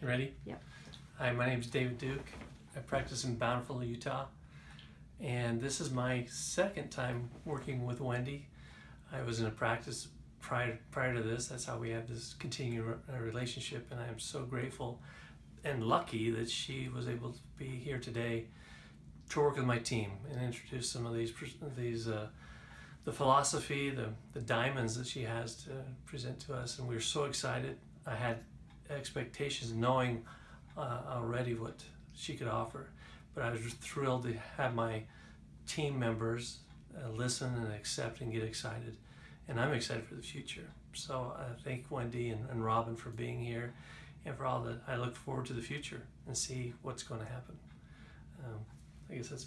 You ready? Yep. Hi, my name is David Duke. I practice in Bountiful, Utah. And this is my second time working with Wendy. I was in a practice prior, prior to this. That's how we have this continuing relationship. And I am so grateful and lucky that she was able to be here today to work with my team and introduce some of these, these uh, the philosophy, the, the diamonds that she has to present to us. And we're so excited. I had expectations knowing uh, already what she could offer. But I was thrilled to have my team members uh, listen and accept and get excited. And I'm excited for the future. So I thank Wendy and, and Robin for being here and for all that. I look forward to the future and see what's going to happen. Um, I guess that's